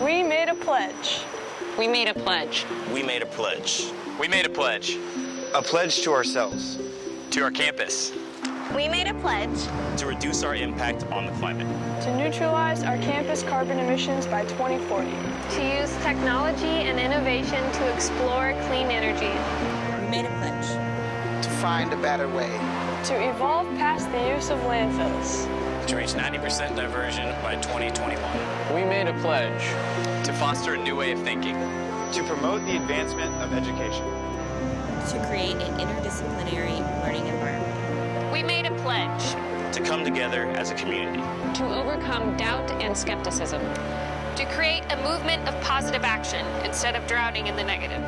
We made a pledge. We made a pledge. We made a pledge. We made a pledge A pledge to ourselves. to our campus. We made a pledge To reduce our impact on the climate. To neutralize our campus carbon emissions by 2040. To use technology and innovation to explore clean energy. We made a pledge. To find a better way. To evolve past the use of landfills. To reach 90% diversion by 2021. We made a pledge. To foster a new way of thinking. To promote the advancement of education. To create an interdisciplinary learning environment. We made a pledge To come together as a community. To overcome doubt and skepticism. to create a movement of positive action instead of drowning in the negative.